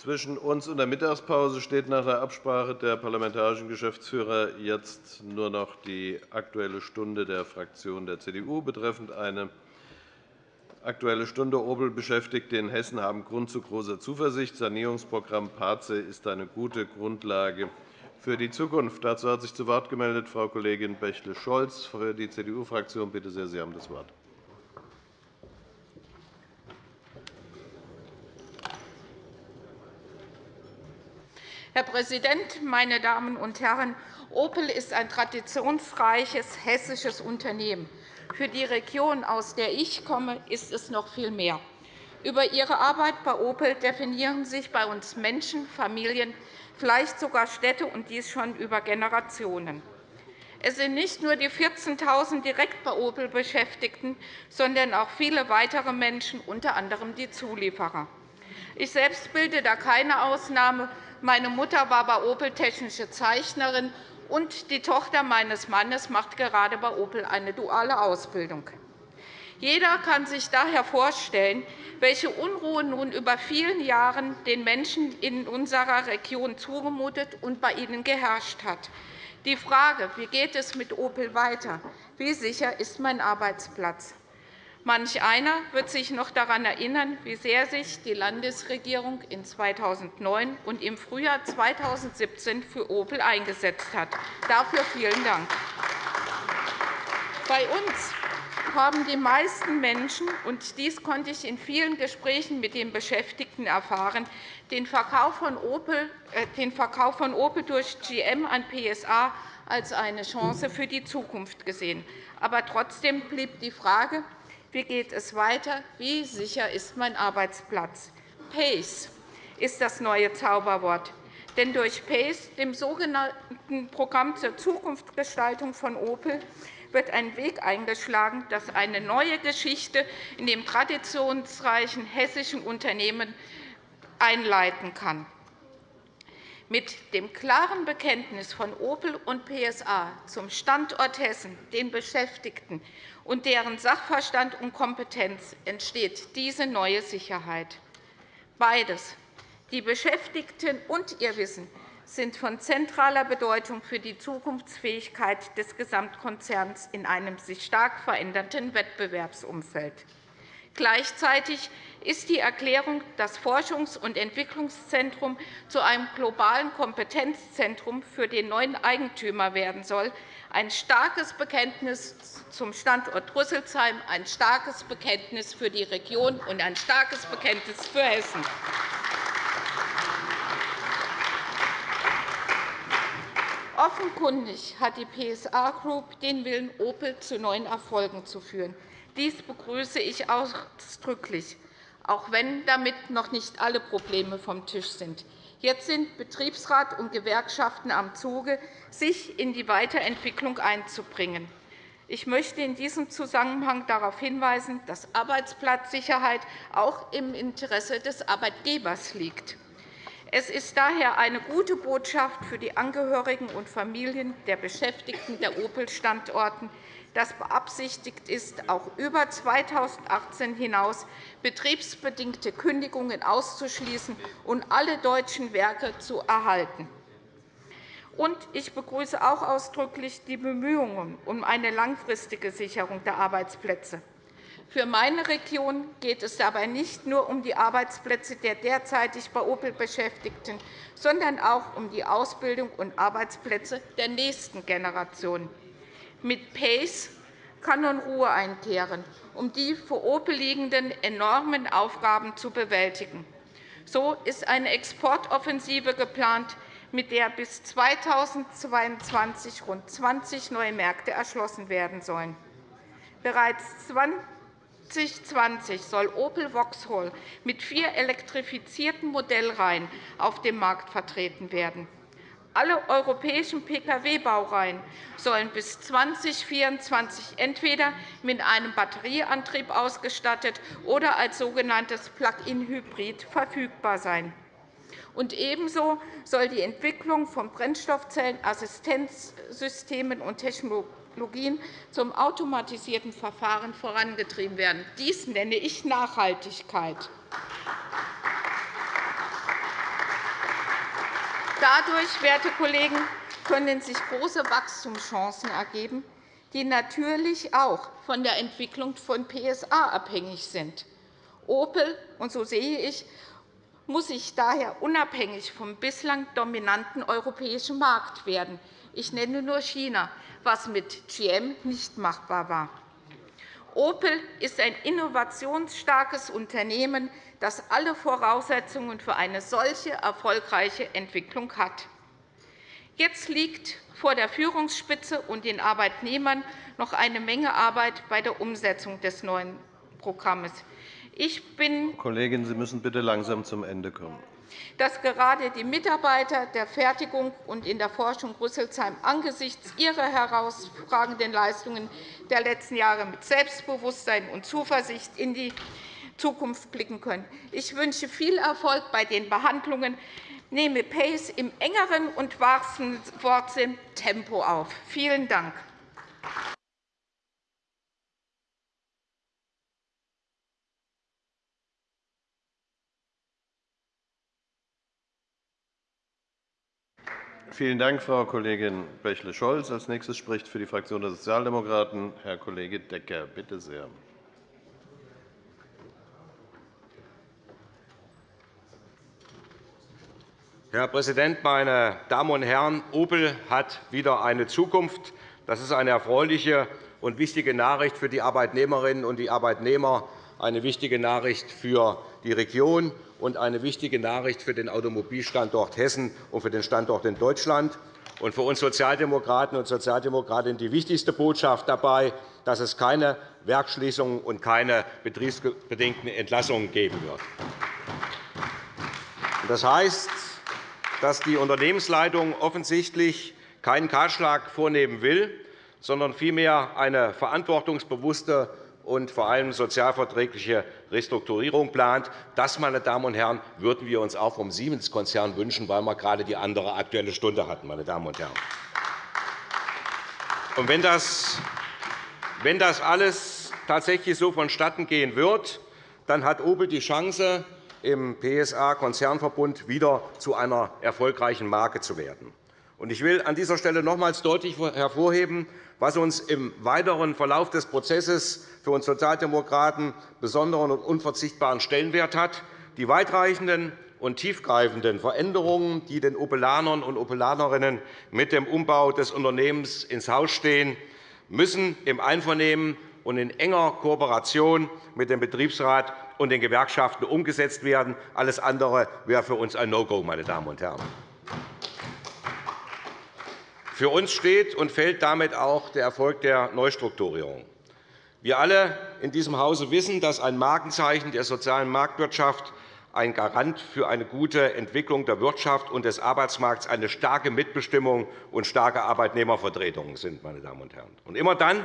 Zwischen uns und der Mittagspause steht nach der Absprache der parlamentarischen Geschäftsführer jetzt nur noch die Aktuelle Stunde der Fraktion der CDU betreffend eine Aktuelle Stunde Opel-Beschäftigte in Hessen haben Grund zu großer Zuversicht. Sanierungsprogramm PACE ist eine gute Grundlage für die Zukunft. Dazu hat sich zu Wort gemeldet Frau Kollegin Bächle-Scholz für die CDU-Fraktion. Bitte sehr, Sie haben das Wort. Herr Präsident, meine Damen und Herren! Opel ist ein traditionsreiches hessisches Unternehmen. Für die Region, aus der ich komme, ist es noch viel mehr. Über Ihre Arbeit bei Opel definieren sich bei uns Menschen, Familien, vielleicht sogar Städte, und dies schon über Generationen. Es sind nicht nur die 14.000 direkt bei Opel Beschäftigten, sondern auch viele weitere Menschen, unter anderem die Zulieferer. Ich selbst bilde da keine Ausnahme. Meine Mutter war bei Opel technische Zeichnerin, und die Tochter meines Mannes macht gerade bei Opel eine duale Ausbildung. Jeder kann sich daher vorstellen, welche Unruhe nun über vielen Jahren den Menschen in unserer Region zugemutet und bei ihnen geherrscht hat. Die Frage, wie geht es mit Opel weiter? Wie sicher ist mein Arbeitsplatz? Manch einer wird sich noch daran erinnern, wie sehr sich die Landesregierung in 2009 und im Frühjahr 2017 für Opel eingesetzt hat. Dafür vielen Dank. Bei uns haben die meisten Menschen, und dies konnte ich in vielen Gesprächen mit den Beschäftigten erfahren, den Verkauf von Opel, äh, den Verkauf von Opel durch GM an PSA als eine Chance für die Zukunft gesehen. Aber trotzdem blieb die Frage, wie geht es weiter? Wie sicher ist mein Arbeitsplatz? PACE ist das neue Zauberwort. Denn durch PACE, dem sogenannten Programm zur Zukunftsgestaltung von Opel, wird ein Weg eingeschlagen, das eine neue Geschichte in dem traditionsreichen hessischen Unternehmen einleiten kann. Mit dem klaren Bekenntnis von Opel und PSA zum Standort Hessen, den Beschäftigten und deren Sachverstand und Kompetenz entsteht diese neue Sicherheit. Beides, die Beschäftigten und ihr Wissen, sind von zentraler Bedeutung für die Zukunftsfähigkeit des Gesamtkonzerns in einem sich stark verändernden Wettbewerbsumfeld. Gleichzeitig ist die Erklärung, das Forschungs- und Entwicklungszentrum zu einem globalen Kompetenzzentrum für den neuen Eigentümer werden soll, ein starkes Bekenntnis zum Standort Rüsselsheim, ein starkes Bekenntnis für die Region und ein starkes Bekenntnis für Hessen. Offenkundig hat die PSA Group den Willen, Opel zu neuen Erfolgen zu führen. Dies begrüße ich ausdrücklich, auch wenn damit noch nicht alle Probleme vom Tisch sind. Jetzt sind Betriebsrat und Gewerkschaften am Zuge, sich in die Weiterentwicklung einzubringen. Ich möchte in diesem Zusammenhang darauf hinweisen, dass Arbeitsplatzsicherheit auch im Interesse des Arbeitgebers liegt. Es ist daher eine gute Botschaft für die Angehörigen und Familien der Beschäftigten der Opel-Standorten, dass beabsichtigt ist, auch über 2018 hinaus betriebsbedingte Kündigungen auszuschließen und alle deutschen Werke zu erhalten. ich begrüße auch ausdrücklich die Bemühungen um eine langfristige Sicherung der Arbeitsplätze. Für meine Region geht es dabei nicht nur um die Arbeitsplätze der derzeitig bei Opel Beschäftigten, sondern auch um die Ausbildung und Arbeitsplätze der nächsten Generation. Mit PACE kann nun Ruhe einkehren, um die für Opel liegenden enormen Aufgaben zu bewältigen. So ist eine Exportoffensive geplant, mit der bis 2022 rund 20 neue Märkte erschlossen werden sollen. Bereits 2020 soll Opel Vauxhall mit vier elektrifizierten Modellreihen auf dem Markt vertreten werden. Alle europäischen Pkw-Baureihen sollen bis 2024 entweder mit einem Batterieantrieb ausgestattet oder als sogenanntes Plug-in-Hybrid verfügbar sein. Und ebenso soll die Entwicklung von Brennstoffzellenassistenzsystemen und Technologien zum automatisierten Verfahren vorangetrieben werden. Dies nenne ich Nachhaltigkeit. Dadurch, werte Kollegen, können sich große Wachstumschancen ergeben, die natürlich auch von der Entwicklung von PSA abhängig sind. Opel, und so sehe ich, muss sich daher unabhängig vom bislang dominanten europäischen Markt werden. Ich nenne nur China, was mit GM nicht machbar war. Opel ist ein innovationsstarkes Unternehmen, das alle Voraussetzungen für eine solche erfolgreiche Entwicklung hat. Jetzt liegt vor der Führungsspitze und den Arbeitnehmern noch eine Menge Arbeit bei der Umsetzung des neuen Programms. Ich bin Kollegin, Sie müssen bitte langsam zum Ende kommen. Dass gerade die Mitarbeiter der Fertigung und in der Forschung Rüsselsheim angesichts ihrer herausragenden Leistungen der letzten Jahre mit Selbstbewusstsein und Zuversicht in die Zukunft blicken können. Ich wünsche viel Erfolg bei den Behandlungen. Nehme Pace im engeren und wahrsten Wortsinn Tempo auf. Vielen Dank. Vielen Dank, Frau Kollegin Bächle-Scholz. Als nächstes spricht für die Fraktion der Sozialdemokraten Herr Kollege Decker. Bitte sehr. Herr Präsident, meine Damen und Herren! Opel hat wieder eine Zukunft. Das ist eine erfreuliche und wichtige Nachricht für die Arbeitnehmerinnen und die Arbeitnehmer, eine wichtige Nachricht für die Region und eine wichtige Nachricht für den Automobilstandort Hessen und für den Standort in Deutschland. Und für uns Sozialdemokraten und Sozialdemokratinnen die wichtigste Botschaft dabei, dass es keine Werksschließungen und keine betriebsbedingten Entlassungen geben wird. Das heißt, dass die Unternehmensleitung offensichtlich keinen Kahlschlag vornehmen will, sondern vielmehr eine verantwortungsbewusste und vor allem sozialverträgliche Restrukturierung plant. Das, meine Damen und Herren, würden wir uns auch vom Siemens-Konzern wünschen, weil wir gerade die andere Aktuelle Stunde hatten. Meine Damen und Herren. Und wenn, das, wenn das alles tatsächlich so vonstatten gehen wird, dann hat Opel die Chance, im PSA-Konzernverbund wieder zu einer erfolgreichen Marke zu werden. Ich will an dieser Stelle nochmals deutlich hervorheben, was uns im weiteren Verlauf des Prozesses für uns Sozialdemokraten besonderen und unverzichtbaren Stellenwert hat. Die weitreichenden und tiefgreifenden Veränderungen, die den Opelanern und Opelanerinnen mit dem Umbau des Unternehmens ins Haus stehen, müssen im Einvernehmen und in enger Kooperation mit dem Betriebsrat und den Gewerkschaften umgesetzt werden. Alles andere wäre für uns ein No-Go. Meine Damen und Herren. Für uns steht und fällt damit auch der Erfolg der Neustrukturierung. Wir alle in diesem Hause wissen, dass ein Markenzeichen der sozialen Marktwirtschaft ein Garant für eine gute Entwicklung der Wirtschaft und des Arbeitsmarkts eine starke Mitbestimmung und starke Arbeitnehmervertretungen sind. Meine Damen und Herren. Und immer dann,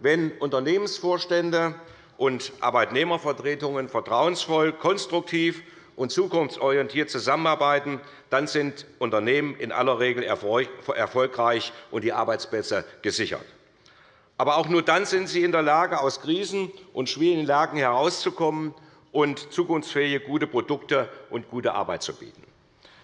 wenn Unternehmensvorstände und Arbeitnehmervertretungen vertrauensvoll, konstruktiv und zukunftsorientiert zusammenarbeiten, dann sind Unternehmen in aller Regel erfolgreich und die Arbeitsplätze gesichert. Aber auch nur dann sind sie in der Lage, aus Krisen und schwierigen Lagen herauszukommen und zukunftsfähige gute Produkte und gute Arbeit zu bieten.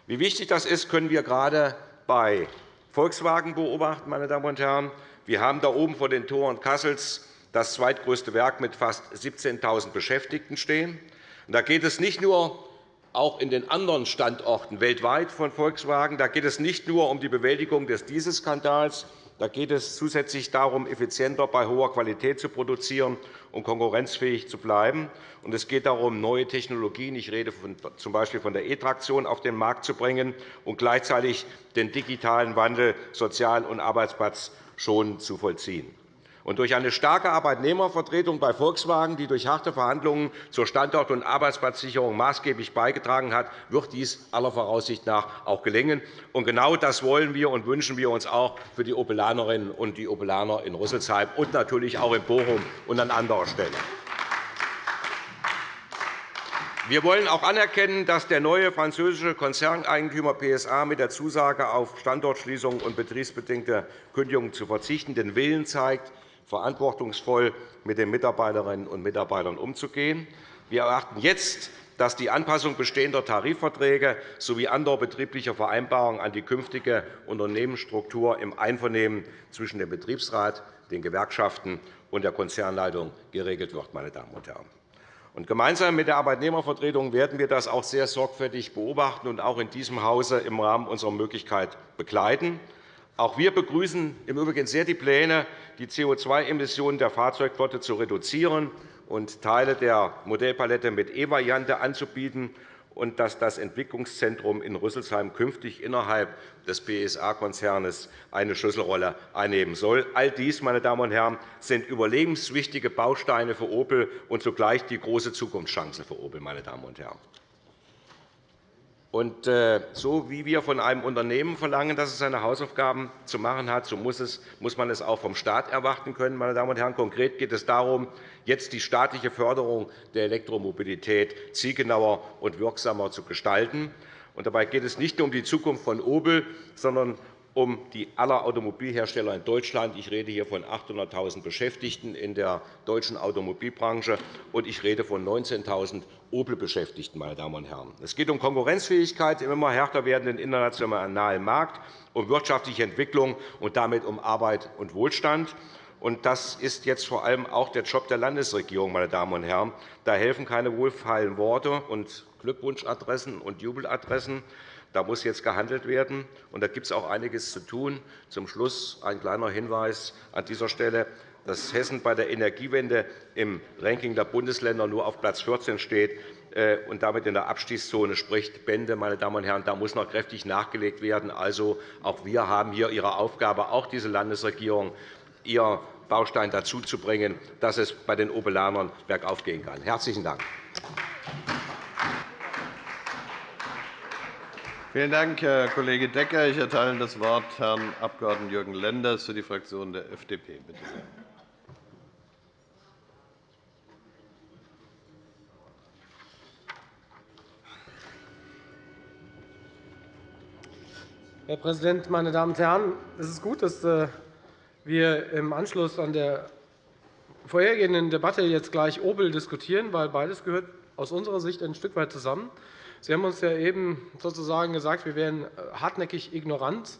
Wie wichtig das ist, können wir gerade bei Volkswagen beobachten. Meine Damen und Herren. Wir haben da oben vor den Toren Kassels das zweitgrößte Werk mit fast 17.000 Beschäftigten stehen. Da geht es nicht nur auch in den anderen Standorten weltweit von Volkswagen. Da geht es nicht nur um die Bewältigung des Dieselskandals. Da geht es zusätzlich darum, effizienter bei hoher Qualität zu produzieren und konkurrenzfähig zu bleiben. Und es geht darum, neue Technologien – ich rede z. B. von der E-Traktion – auf den Markt zu bringen und gleichzeitig den digitalen Wandel sozial und arbeitsplatzschonend zu vollziehen. Und durch eine starke Arbeitnehmervertretung bei Volkswagen, die durch harte Verhandlungen zur Standort- und Arbeitsplatzsicherung maßgeblich beigetragen hat, wird dies aller Voraussicht nach auch gelingen. Und genau das wollen wir und wünschen wir uns auch für die Opelanerinnen und die Opelaner in Rüsselsheim und natürlich auch in Bochum und an anderer Stelle. Wir wollen auch anerkennen, dass der neue französische Konzerneigentümer PSA mit der Zusage auf Standortschließungen und betriebsbedingte Kündigungen zu verzichten den Willen zeigt, verantwortungsvoll mit den Mitarbeiterinnen und Mitarbeitern umzugehen. Wir erwarten jetzt, dass die Anpassung bestehender Tarifverträge sowie anderer betrieblicher Vereinbarungen an die künftige Unternehmensstruktur im Einvernehmen zwischen dem Betriebsrat, den Gewerkschaften und der Konzernleitung geregelt wird. Meine Damen und Herren. Und gemeinsam mit der Arbeitnehmervertretung werden wir das auch sehr sorgfältig beobachten und auch in diesem Hause im Rahmen unserer Möglichkeit begleiten. Auch wir begrüßen im Übrigen sehr die Pläne, die CO2-Emissionen der Fahrzeugflotte zu reduzieren und Teile der Modellpalette mit E-Variante anzubieten und dass das Entwicklungszentrum in Rüsselsheim künftig innerhalb des PSA-Konzerns eine Schlüsselrolle einnehmen soll. All dies, meine Damen und Herren, sind überlebenswichtige Bausteine für Opel und zugleich die große Zukunftschance für Opel. Meine Damen und Herren. Und äh, so wie wir von einem Unternehmen verlangen, dass es seine Hausaufgaben zu machen hat, so muss, es, muss man es auch vom Staat erwarten können. Meine Damen und Herren. Konkret geht es darum, jetzt die staatliche Förderung der Elektromobilität zielgenauer und wirksamer zu gestalten. Und dabei geht es nicht nur um die Zukunft von Opel, sondern um die aller Automobilhersteller in Deutschland. Ich rede hier von 800.000 Beschäftigten in der deutschen Automobilbranche, und ich rede von 19.000 Opel-Beschäftigten. Meine Damen und Herren. Es geht um Konkurrenzfähigkeit im immer härter werdenden internationalen Markt, um wirtschaftliche Entwicklung und damit um Arbeit und Wohlstand. Das ist jetzt vor allem auch der Job der Landesregierung. Meine Damen und Herren. Da helfen keine wohlfeilen Worte und Glückwunschadressen und Jubeladressen. Da muss jetzt gehandelt werden, und da gibt es auch einiges zu tun. Zum Schluss ein kleiner Hinweis an dieser Stelle dass Hessen bei der Energiewende im Ranking der Bundesländer nur auf Platz 14 steht äh, und damit in der Abstiegszone spricht. Bände, meine Damen und Herren, da muss noch kräftig nachgelegt werden. Also, auch wir haben hier Ihre Aufgabe, auch diese Landesregierung, ihr Baustein dazu zu bringen, dass es bei den Obelanern bergauf gehen kann. – Herzlichen Dank. Vielen Dank, Herr Kollege Decker. Ich erteile das Wort Herrn Abg. Jürgen Lenders für die Fraktion der FDP. Bitte sehr. Herr Präsident, meine Damen und Herren! Es ist gut, dass äh, wir im Anschluss an der vorhergehenden Debatte jetzt gleich Opel diskutieren, weil beides gehört aus unserer Sicht ein Stück weit zusammen. Sie haben uns ja eben sozusagen gesagt, wir wären äh, hartnäckig ignorant,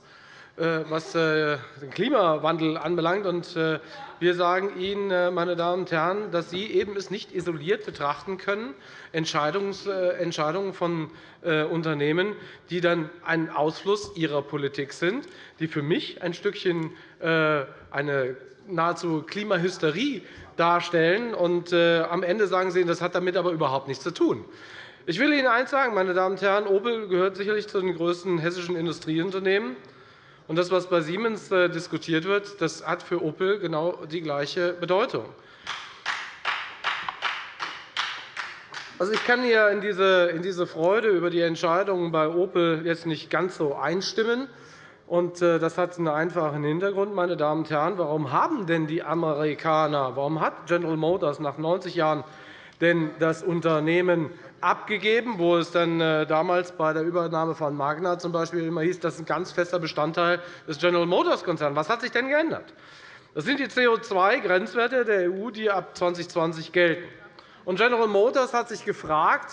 äh, was äh, den Klimawandel anbelangt. Wir sagen Ihnen, meine Damen und Herren, dass Sie eben es nicht isoliert betrachten können, Entscheidungen von Unternehmen, die dann ein Ausfluss ihrer Politik sind, die für mich ein Stückchen eine nahezu Klimahysterie darstellen. Und am Ende sagen Sie, das hat damit aber überhaupt nichts zu tun. Ich will Ihnen eines sagen, meine Damen und Herren. Opel gehört sicherlich zu den größten hessischen Industrieunternehmen. Und das, was bei Siemens äh, diskutiert wird, das hat für Opel genau die gleiche Bedeutung. Also, ich kann hier in diese, Freude über die Entscheidungen bei Opel jetzt nicht ganz so einstimmen. Und äh, das hat einen einfachen Hintergrund, meine Damen und Herren. Warum haben denn die Amerikaner, warum hat General Motors nach 90 Jahren denn das Unternehmen abgegeben, wo es dann äh, damals bei der Übernahme von Magna zum Beispiel immer hieß, das ist ein ganz fester Bestandteil des General Motors Konzerns. Was hat sich denn geändert? Das sind die CO2-Grenzwerte der EU, die ab 2020 gelten. Und General Motors hat sich gefragt,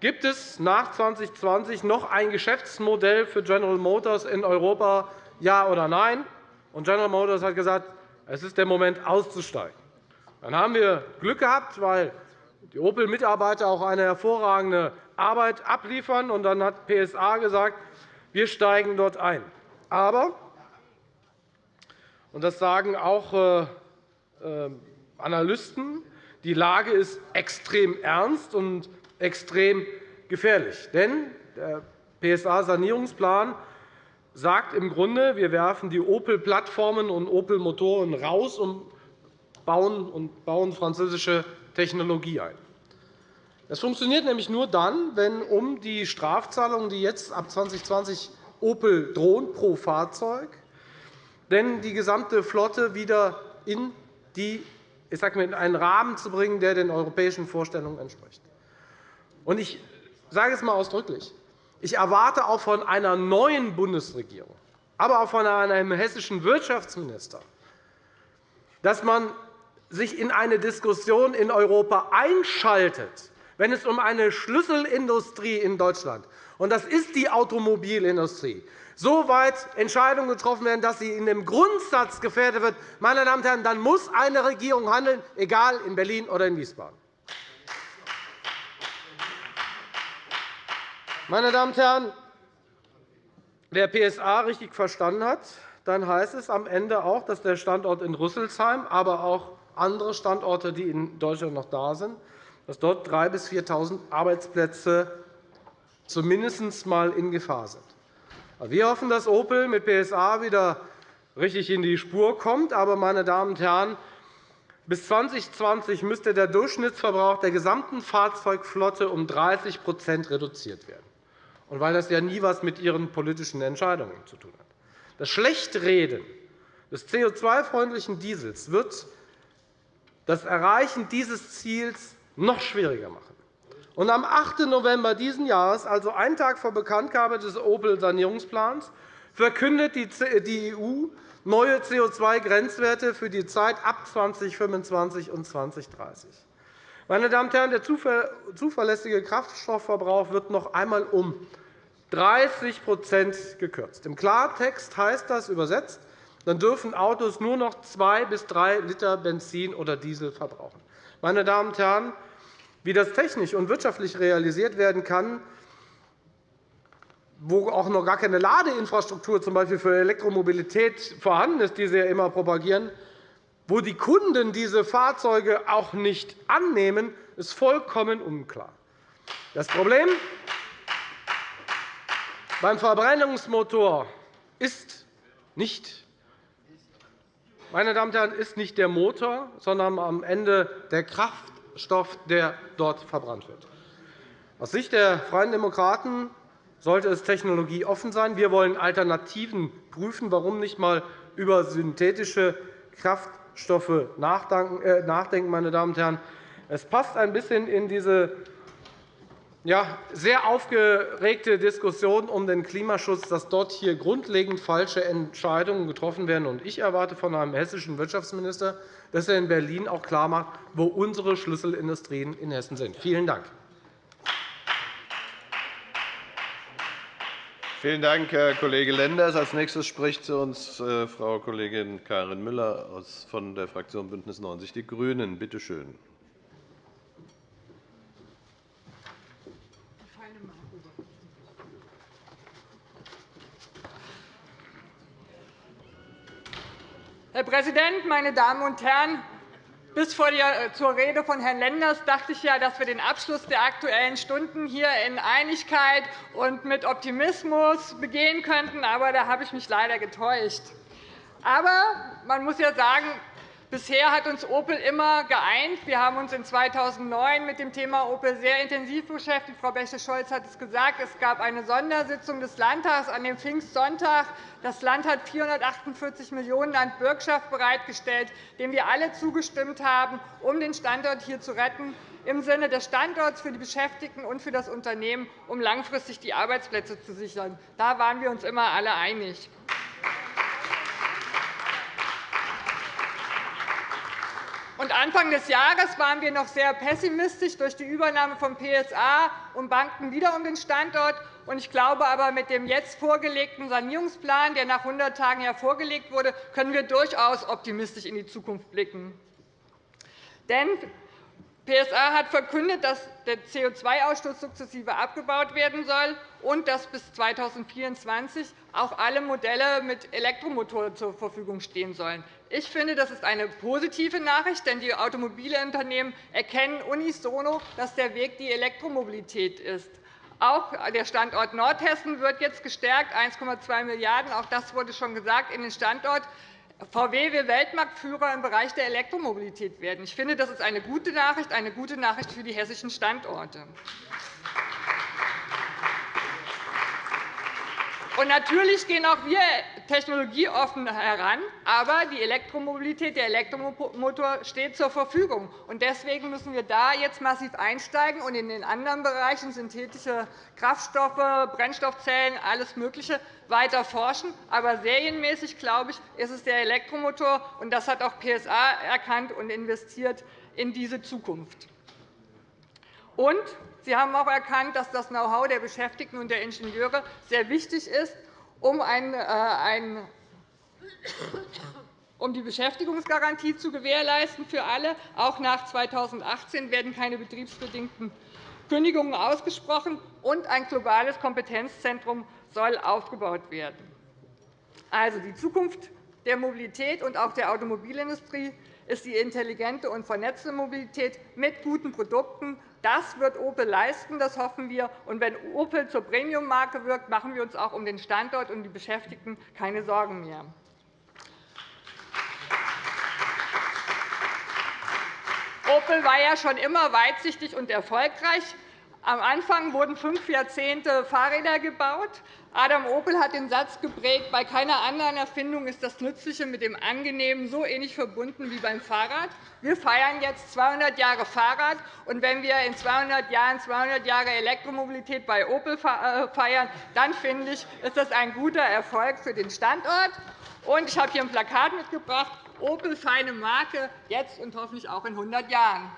gibt es nach 2020 noch ein Geschäftsmodell für General Motors in Europa, ja oder nein? Und General Motors hat gesagt, es ist der Moment, auszusteigen. Dann haben wir Glück gehabt, weil die Opel-Mitarbeiter auch eine hervorragende Arbeit abliefern. Und dann hat PSA gesagt, wir steigen dort ein. Aber, und das sagen auch äh, äh, Analysten, die Lage ist extrem ernst und extrem gefährlich. Denn der PSA-Sanierungsplan sagt im Grunde, wir werfen die Opel-Plattformen und Opel-Motoren raus und bauen, und bauen französische Technologie ein. Das funktioniert nämlich nur dann, wenn um die Strafzahlungen, die jetzt ab 2020 Opel drohen pro Fahrzeug, denn die gesamte Flotte wieder in, die, ich sage mal, in einen Rahmen zu bringen, der den europäischen Vorstellungen entspricht. Und ich sage es einmal ausdrücklich. Ich erwarte auch von einer neuen Bundesregierung, aber auch von einem hessischen Wirtschaftsminister, dass man sich in eine Diskussion in Europa einschaltet, wenn es um eine Schlüsselindustrie in Deutschland und das ist die Automobilindustrie, so weit Entscheidungen getroffen werden, dass sie in dem Grundsatz gefährdet wird, meine Damen und Herren, dann muss eine Regierung handeln, egal in Berlin oder in Wiesbaden. Meine Damen und Herren, wer PSA richtig verstanden hat, dann heißt es am Ende auch, dass der Standort in Rüsselsheim, aber auch andere Standorte, die in Deutschland noch da sind, dass dort 3.000 bis 4.000 Arbeitsplätze zumindest einmal in Gefahr sind. Wir hoffen, dass Opel mit PSA wieder richtig in die Spur kommt. Aber, meine Damen und Herren, bis 2020 müsste der Durchschnittsverbrauch der gesamten Fahrzeugflotte um 30% reduziert werden. Und weil das ja nie etwas mit Ihren politischen Entscheidungen zu tun hat. Das Schlechtreden des CO2-freundlichen Diesels wird das Erreichen dieses Ziels noch schwieriger machen. Und am 8. November dieses Jahres, also einen Tag vor Bekanntgabe des Opel-Sanierungsplans, verkündet die EU neue CO2-Grenzwerte für die Zeit ab 2025 und 2030. Meine Damen und Herren, der zuverlässige Kraftstoffverbrauch wird noch einmal um 30% gekürzt. Im Klartext heißt das übersetzt, dann dürfen Autos nur noch zwei bis drei Liter Benzin oder Diesel verbrauchen. Meine Damen und Herren, wie das technisch und wirtschaftlich realisiert werden kann, wo auch noch gar keine Ladeinfrastruktur z. für Elektromobilität vorhanden ist, die Sie ja immer propagieren, wo die Kunden diese Fahrzeuge auch nicht annehmen, ist vollkommen unklar. Das Problem beim Verbrennungsmotor ist nicht, meine Damen und Herren, ist nicht der Motor, sondern am Ende der Kraft Stoff, der dort verbrannt wird. Aus Sicht der Freien Demokraten sollte es technologieoffen sein. Wir wollen Alternativen prüfen. Warum nicht einmal über synthetische Kraftstoffe äh, nachdenken, meine Damen und Herren? Es passt ein bisschen in diese ja, sehr aufgeregte Diskussion um den Klimaschutz, dass dort hier grundlegend falsche Entscheidungen getroffen werden. Ich erwarte von einem hessischen Wirtschaftsminister, dass er in Berlin auch klarmacht, wo unsere Schlüsselindustrien in Hessen sind. Vielen Dank. Vielen Dank, Herr Kollege Lenders. Als nächstes spricht zu uns äh, Frau Kollegin Karin Müller von der Fraktion BÜNDNIS 90 die GRÜNEN. Bitte schön. Herr Präsident, meine Damen und Herren! Bis äh, zur Rede von Herrn Lenders dachte ich, ja, dass wir den Abschluss der Aktuellen Stunden hier in Einigkeit und mit Optimismus begehen könnten. Aber da habe ich mich leider getäuscht. Aber man muss ja sagen, Bisher hat uns Opel immer geeint. Wir haben uns in 2009 mit dem Thema Opel sehr intensiv beschäftigt. Frau Bäche-Scholz hat es gesagt. Es gab eine Sondersitzung des Landtags an dem Pfingstsonntag. Das Land hat 448 Millionen € an Bürgschaft bereitgestellt, dem wir alle zugestimmt haben, um den Standort hier zu retten, im Sinne des Standorts für die Beschäftigten und für das Unternehmen, um langfristig die Arbeitsplätze zu sichern. Da waren wir uns immer alle einig. Anfang des Jahres waren wir noch sehr pessimistisch durch die Übernahme von PSA und banken wieder um den Standort. Ich glaube aber, mit dem jetzt vorgelegten Sanierungsplan, der nach 100 Tagen vorgelegt wurde, können wir durchaus optimistisch in die Zukunft blicken. Denn PSA hat verkündet, dass der CO2-Ausstoß sukzessive abgebaut werden soll und dass bis 2024 auch alle Modelle mit Elektromotor zur Verfügung stehen sollen. Ich finde, das ist eine positive Nachricht, denn die Automobilunternehmen erkennen unisono, dass der Weg die Elektromobilität ist. Auch der Standort Nordhessen wird jetzt gestärkt, 1,2 Milliarden €. Auch das wurde schon gesagt in den Standort. VW will Weltmarktführer im Bereich der Elektromobilität werden. Ich finde, das ist eine gute Nachricht, eine gute Nachricht für die hessischen Standorte. Und natürlich gehen auch wir technologieoffen heran, aber die Elektromobilität, der Elektromotor steht zur Verfügung. Deswegen müssen wir da jetzt massiv einsteigen und in den anderen Bereichen synthetische Kraftstoffe, Brennstoffzellen, alles Mögliche weiter forschen. Aber serienmäßig, glaube ich, ist es der Elektromotor, und das hat auch PSA erkannt und investiert in diese Zukunft. Sie haben auch erkannt, dass das Know-how der Beschäftigten und der Ingenieure sehr wichtig ist, um, äh, um die Beschäftigungsgarantie zu gewährleisten für alle. Auch nach 2018 werden keine betriebsbedingten Kündigungen ausgesprochen, und ein globales Kompetenzzentrum soll aufgebaut werden. Also, die Zukunft der Mobilität und auch der Automobilindustrie ist die intelligente und vernetzte Mobilität mit guten Produkten, das wird Opel leisten, das hoffen wir. Und wenn Opel zur Premiummarke wirkt, machen wir uns auch um den Standort und die Beschäftigten keine Sorgen mehr. Opel war ja schon immer weitsichtig und erfolgreich. Am Anfang wurden fünf Jahrzehnte Fahrräder gebaut. Adam Opel hat den Satz geprägt, bei keiner anderen Erfindung ist das Nützliche mit dem Angenehmen so ähnlich verbunden wie beim Fahrrad. Wir feiern jetzt 200 Jahre Fahrrad. und Wenn wir in 200 Jahren 200 Jahre Elektromobilität bei Opel äh, feiern, dann finde ich, ist das ein guter Erfolg für den Standort. Ich habe hier ein Plakat mitgebracht, Opel feine Marke, jetzt und hoffentlich auch in 100 Jahren.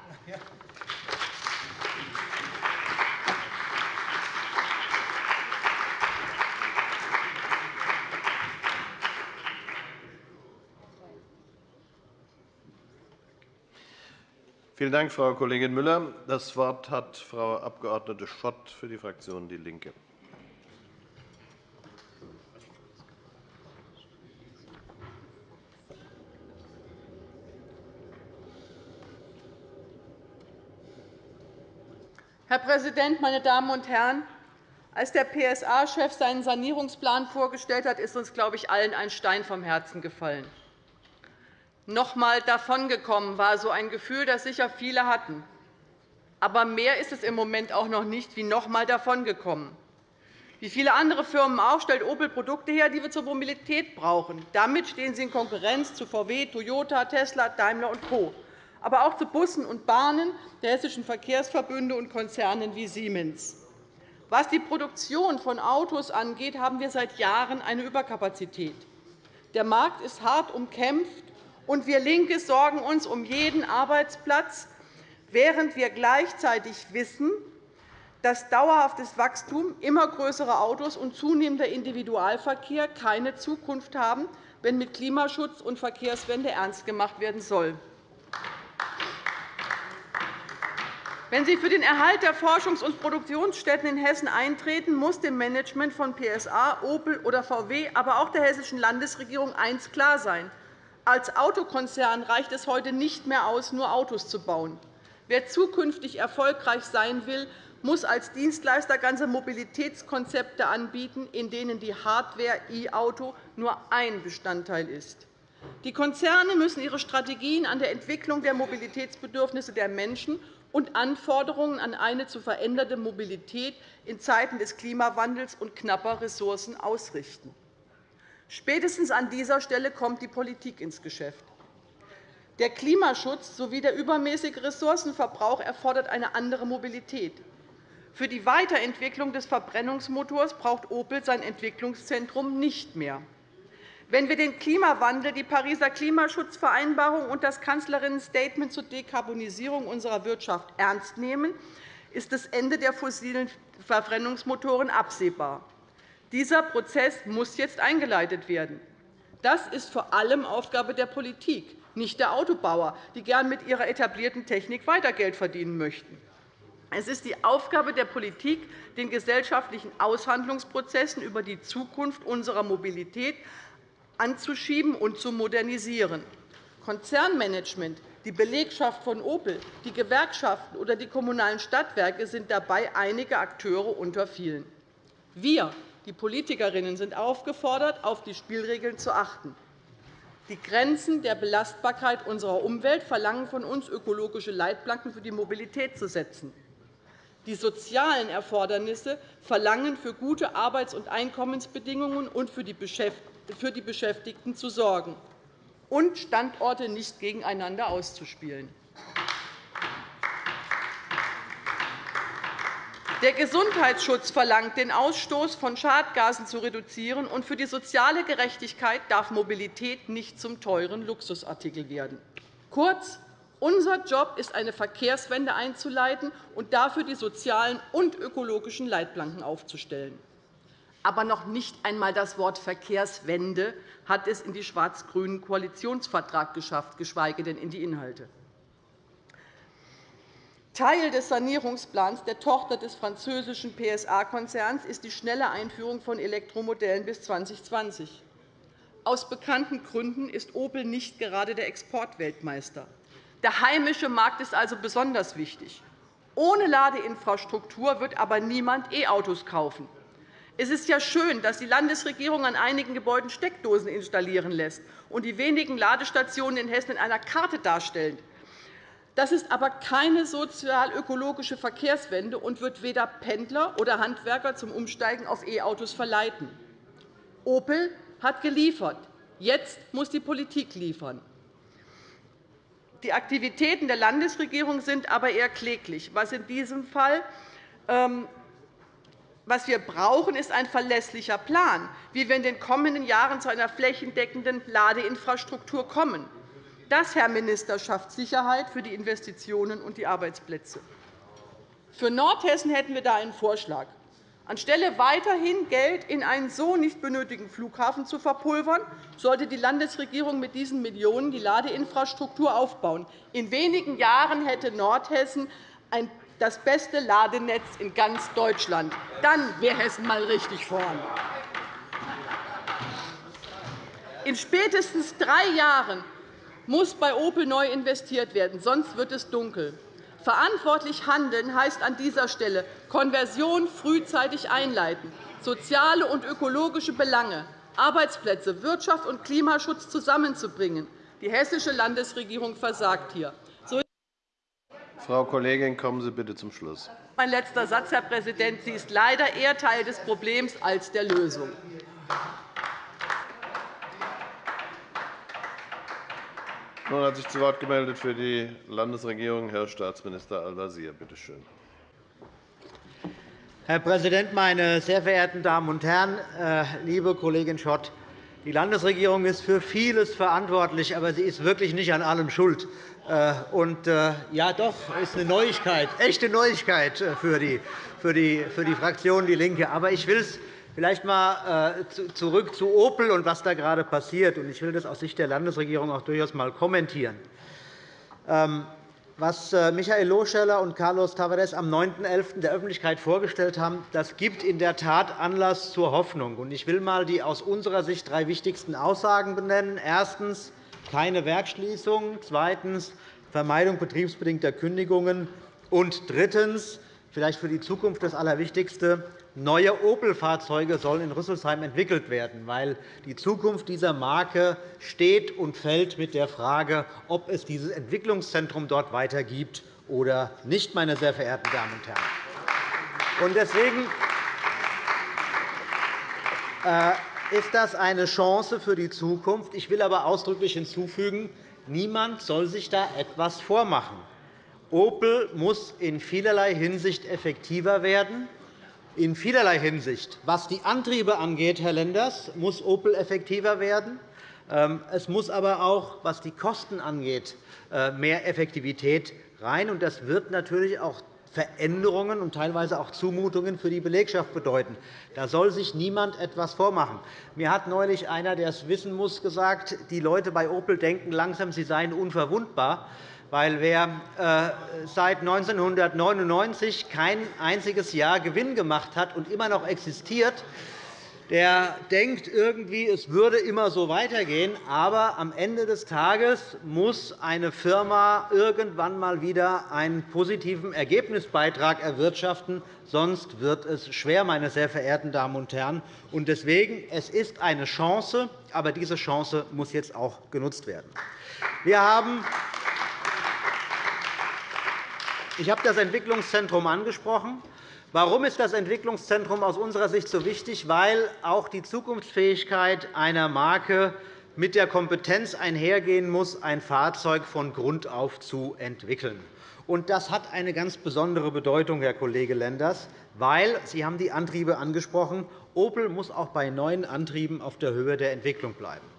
Vielen Dank, Frau Kollegin Müller. Das Wort hat Frau Abg. Schott für die Fraktion DIE LINKE. Herr Präsident, meine Damen und Herren! Als der PSA-Chef seinen Sanierungsplan vorgestellt hat, ist uns, glaube ich, allen ein Stein vom Herzen gefallen noch einmal davongekommen war so ein Gefühl, das sicher viele hatten. Aber mehr ist es im Moment auch noch nicht wie noch einmal davongekommen. Wie viele andere Firmen auch stellt Opel Produkte her, die wir zur Mobilität brauchen. Damit stehen sie in Konkurrenz zu VW, Toyota, Tesla, Daimler und Co., aber auch zu Bussen und Bahnen der hessischen Verkehrsverbünde und Konzernen wie Siemens. Was die Produktion von Autos angeht, haben wir seit Jahren eine Überkapazität. Der Markt ist hart umkämpft, und wir LINKE sorgen uns um jeden Arbeitsplatz, während wir gleichzeitig wissen, dass dauerhaftes Wachstum, immer größere Autos und zunehmender Individualverkehr keine Zukunft haben, wenn mit Klimaschutz und Verkehrswende ernst gemacht werden soll. Wenn Sie für den Erhalt der Forschungs- und Produktionsstätten in Hessen eintreten, muss dem Management von PSA, Opel oder VW, aber auch der hessischen Landesregierung eines klar sein. Als Autokonzern reicht es heute nicht mehr aus, nur Autos zu bauen. Wer zukünftig erfolgreich sein will, muss als Dienstleister ganze Mobilitätskonzepte anbieten, in denen die Hardware e-Auto nur ein Bestandteil ist. Die Konzerne müssen ihre Strategien an der Entwicklung der Mobilitätsbedürfnisse der Menschen und Anforderungen an eine zu verändernde Mobilität in Zeiten des Klimawandels und knapper Ressourcen ausrichten. Spätestens an dieser Stelle kommt die Politik ins Geschäft. Der Klimaschutz sowie der übermäßige Ressourcenverbrauch erfordert eine andere Mobilität. Für die Weiterentwicklung des Verbrennungsmotors braucht Opel sein Entwicklungszentrum nicht mehr. Wenn wir den Klimawandel, die Pariser Klimaschutzvereinbarung und das Kanzlerinnen-Statement zur Dekarbonisierung unserer Wirtschaft ernst nehmen, ist das Ende der fossilen Verbrennungsmotoren absehbar. Dieser Prozess muss jetzt eingeleitet werden. Das ist vor allem Aufgabe der Politik, nicht der Autobauer, die gern mit ihrer etablierten Technik weiter Geld verdienen möchten. Es ist die Aufgabe der Politik, den gesellschaftlichen Aushandlungsprozessen über die Zukunft unserer Mobilität anzuschieben und zu modernisieren. Konzernmanagement, die Belegschaft von Opel, die Gewerkschaften oder die kommunalen Stadtwerke sind dabei einige Akteure unter vielen. Wir die Politikerinnen sind aufgefordert, auf die Spielregeln zu achten. Die Grenzen der Belastbarkeit unserer Umwelt verlangen von uns, ökologische Leitplanken für die Mobilität zu setzen. Die sozialen Erfordernisse verlangen, für gute Arbeits- und Einkommensbedingungen und für die Beschäftigten zu sorgen und Standorte nicht gegeneinander auszuspielen. Der Gesundheitsschutz verlangt, den Ausstoß von Schadgasen zu reduzieren, und für die soziale Gerechtigkeit darf Mobilität nicht zum teuren Luxusartikel werden. Kurz, Unser Job ist, eine Verkehrswende einzuleiten und dafür die sozialen und ökologischen Leitplanken aufzustellen. Aber noch nicht einmal das Wort Verkehrswende hat es in den schwarz-grünen Koalitionsvertrag geschafft, geschweige denn in die Inhalte. Teil des Sanierungsplans der Tochter des französischen PSA-Konzerns ist die schnelle Einführung von Elektromodellen bis 2020. Aus bekannten Gründen ist Opel nicht gerade der Exportweltmeister. Der heimische Markt ist also besonders wichtig. Ohne Ladeinfrastruktur wird aber niemand E-Autos kaufen. Es ist ja schön, dass die Landesregierung an einigen Gebäuden Steckdosen installieren lässt und die wenigen Ladestationen in Hessen in einer Karte darstellen. Das ist aber keine sozial-ökologische Verkehrswende und wird weder Pendler oder Handwerker zum Umsteigen auf E-Autos verleiten. Opel hat geliefert. Jetzt muss die Politik liefern. Die Aktivitäten der Landesregierung sind aber eher kläglich. Was in diesem Fall ähm, was wir brauchen, ist ein verlässlicher Plan, wie wir in den kommenden Jahren zu einer flächendeckenden Ladeinfrastruktur kommen. Das, Herr Minister, schafft Sicherheit für die Investitionen und die Arbeitsplätze. Für Nordhessen hätten wir da einen Vorschlag. Anstelle weiterhin Geld in einen so nicht benötigten Flughafen zu verpulvern, sollte die Landesregierung mit diesen Millionen die Ladeinfrastruktur aufbauen. In wenigen Jahren hätte Nordhessen das beste Ladenetz in ganz Deutschland. Dann wäre Hessen einmal richtig vorn. In spätestens drei Jahren muss bei Opel neu investiert werden, sonst wird es dunkel. Verantwortlich handeln heißt an dieser Stelle Konversion frühzeitig einleiten, soziale und ökologische Belange, Arbeitsplätze, Wirtschaft und Klimaschutz zusammenzubringen. Die hessische Landesregierung versagt hier. Frau Kollegin, kommen Sie bitte zum Schluss. Mein letzter Satz, Herr Präsident. Sie ist leider eher Teil des Problems als der Lösung. Nun hat sich zu Wort gemeldet für die Landesregierung Herr Staatsminister Al-Wazir. Bitte schön. Herr Präsident, meine sehr verehrten Damen und Herren! Äh, liebe Kollegin Schott, die Landesregierung ist für vieles verantwortlich, aber sie ist wirklich nicht an allem schuld. Äh, und, äh, ja, doch, ist eine Neuigkeit, echte Neuigkeit für die, für die, für die Fraktion DIE LINKE. Aber ich will es Vielleicht einmal äh, zurück zu Opel und was da gerade passiert. Ich will das aus Sicht der Landesregierung auch durchaus einmal kommentieren. Ähm, was äh, Michael Loscheller und Carlos Tavares am 9.11. der Öffentlichkeit vorgestellt haben, das gibt in der Tat Anlass zur Hoffnung. Ich will einmal die aus unserer Sicht drei wichtigsten Aussagen benennen. Erstens. Keine Werksschließung. Zweitens. Vermeidung betriebsbedingter Kündigungen. Und drittens. Vielleicht für die Zukunft das Allerwichtigste. Neue Opel-Fahrzeuge sollen in Rüsselsheim entwickelt werden, weil die Zukunft dieser Marke steht und fällt mit der Frage, ob es dieses Entwicklungszentrum dort weiter gibt oder nicht, meine sehr verehrten Damen und Herren. Deswegen äh, ist das eine Chance für die Zukunft. Ich will aber ausdrücklich hinzufügen, niemand soll sich da etwas vormachen. Opel muss in vielerlei Hinsicht effektiver werden in vielerlei Hinsicht. Was die Antriebe angeht, Herr Lenders, muss Opel effektiver werden. Ähm, es muss aber auch, was die Kosten angeht, äh, mehr Effektivität rein. Das wird natürlich auch Veränderungen und teilweise auch Zumutungen für die Belegschaft bedeuten. Da soll sich niemand etwas vormachen. Mir hat neulich einer, der es wissen muss, gesagt, die Leute bei Opel denken langsam, sie seien unverwundbar weil wer äh, seit 1999 kein einziges Jahr Gewinn gemacht hat und immer noch existiert, der denkt irgendwie, es würde immer so weitergehen. Aber am Ende des Tages muss eine Firma irgendwann einmal wieder einen positiven Ergebnisbeitrag erwirtschaften. Sonst wird es schwer, meine sehr verehrten Damen und Herren. Deswegen es ist eine Chance, aber diese Chance muss jetzt auch genutzt werden. Wir haben ich habe das Entwicklungszentrum angesprochen. Warum ist das Entwicklungszentrum aus unserer Sicht so wichtig? Weil auch die Zukunftsfähigkeit einer Marke mit der Kompetenz einhergehen muss, ein Fahrzeug von Grund auf zu entwickeln. das hat eine ganz besondere Bedeutung, Herr Kollege Lenders. weil Sie haben die Antriebe angesprochen. Opel muss auch bei neuen Antrieben auf der Höhe der Entwicklung bleiben.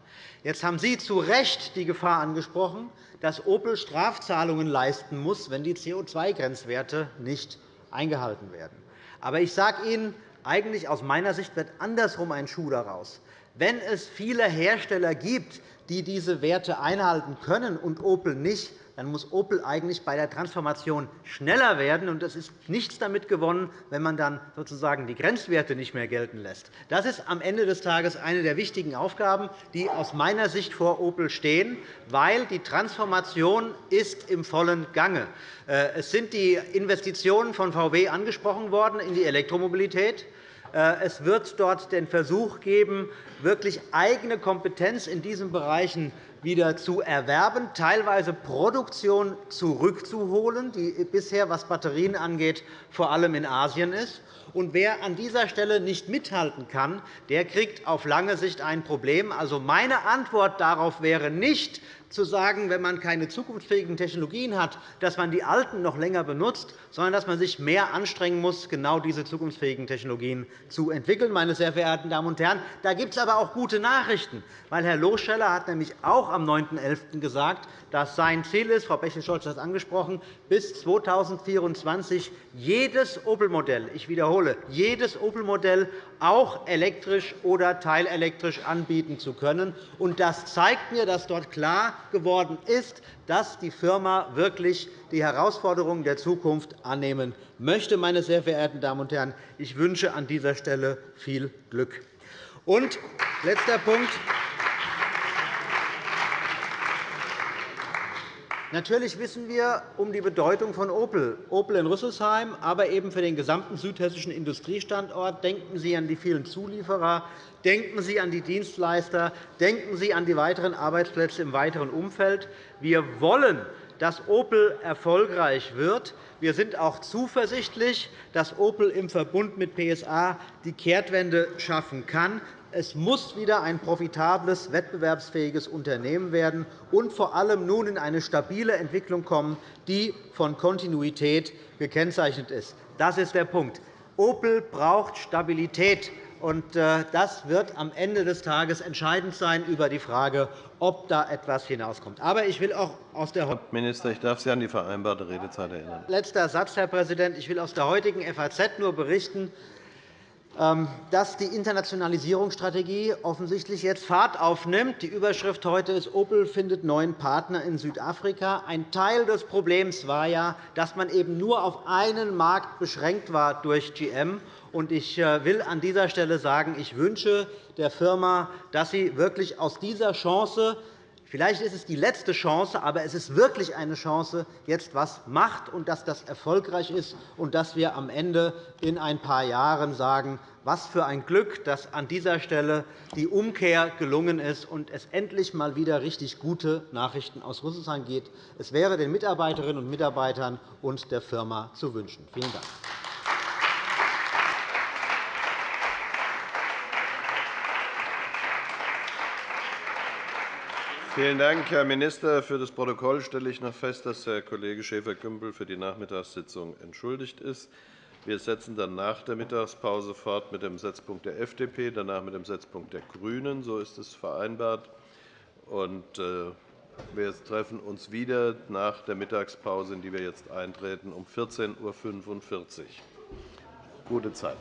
Jetzt haben Sie zu Recht die Gefahr angesprochen, dass Opel Strafzahlungen leisten muss, wenn die CO2-Grenzwerte nicht eingehalten werden. Aber ich sage Ihnen, eigentlich aus meiner Sicht wird andersrum ein Schuh daraus. Wenn es viele Hersteller gibt, die diese Werte einhalten können und Opel nicht, dann muss Opel eigentlich bei der Transformation schneller werden. Und es ist nichts damit gewonnen, wenn man dann sozusagen die Grenzwerte nicht mehr gelten lässt. Das ist am Ende des Tages eine der wichtigen Aufgaben, die aus meiner Sicht vor Opel stehen, weil die Transformation ist im vollen Gange. Äh, es sind die Investitionen von VW angesprochen worden in die Elektromobilität. Äh, es wird dort den Versuch geben, wirklich eigene Kompetenz in diesen Bereichen wieder zu erwerben, teilweise Produktion zurückzuholen, die bisher, was Batterien angeht, vor allem in Asien ist. Und wer an dieser Stelle nicht mithalten kann, der kriegt auf lange Sicht ein Problem. Also meine Antwort darauf wäre nicht, zu sagen, wenn man keine zukunftsfähigen Technologien hat, dass man die alten noch länger benutzt, sondern dass man sich mehr anstrengen muss, genau diese zukunftsfähigen Technologien zu entwickeln. Meine sehr verehrten Damen und Herren, da gibt es aber auch gute Nachrichten. Weil Herr Loscheller hat nämlich auch am 9.11. gesagt, dass sein Ziel ist, Frau Bechtel-Scholz hat es angesprochen, bis 2024 jedes Opel-Modell, ich wiederhole, jedes Opel-Modell auch elektrisch oder teilelektrisch anbieten zu können. Das zeigt mir, dass dort klar geworden ist, dass die Firma wirklich die Herausforderungen der Zukunft annehmen möchte. Meine sehr verehrten Damen und Herren, ich wünsche an dieser Stelle viel Glück. Und letzter Punkt. Natürlich wissen wir um die Bedeutung von Opel. Opel in Rüsselsheim, aber eben für den gesamten südhessischen Industriestandort. Denken Sie an die vielen Zulieferer, denken Sie an die Dienstleister, denken Sie an die weiteren Arbeitsplätze im weiteren Umfeld. Wir wollen, dass Opel erfolgreich wird. Wir sind auch zuversichtlich, dass Opel im Verbund mit PSA die Kehrtwende schaffen kann. Es muss wieder ein profitables, wettbewerbsfähiges Unternehmen werden und vor allem nun in eine stabile Entwicklung kommen, die von Kontinuität gekennzeichnet ist. Das ist der Punkt. Opel braucht Stabilität. Und äh, das wird am Ende des Tages entscheidend sein über die Frage, ob da etwas hinauskommt. Aber ich will auch aus der Herr Minister, ich darf Sie an die vereinbarte Redezeit erinnern. Letzter Satz, Herr Präsident. Ich will aus der heutigen FAZ nur berichten, dass die Internationalisierungsstrategie offensichtlich jetzt Fahrt aufnimmt. Die Überschrift heute ist, Opel findet neuen Partner in Südafrika. Ein Teil des Problems war ja, dass man eben nur auf einen Markt beschränkt war durch GM. Ich äh, will an dieser Stelle sagen, ich wünsche der Firma, dass sie wirklich aus dieser Chance Vielleicht ist es die letzte Chance, aber es ist wirklich eine Chance, jetzt etwas macht und dass das erfolgreich ist und dass wir am Ende in ein paar Jahren sagen, was für ein Glück, dass an dieser Stelle die Umkehr gelungen ist und es endlich einmal wieder richtig gute Nachrichten aus Rüsselsheim gibt. Es wäre den Mitarbeiterinnen und Mitarbeitern und der Firma zu wünschen. Vielen Dank. Vielen Dank, Herr Minister. Für das Protokoll stelle ich noch fest, dass Herr Kollege Schäfer-Gümbel für die Nachmittagssitzung entschuldigt ist. Wir setzen dann nach der Mittagspause fort mit dem Setzpunkt der FDP, danach mit dem Setzpunkt der GRÜNEN. So ist es vereinbart. Äh, wir treffen uns wieder nach der Mittagspause, in die wir jetzt eintreten, um 14.45 Uhr. Gute Zeit.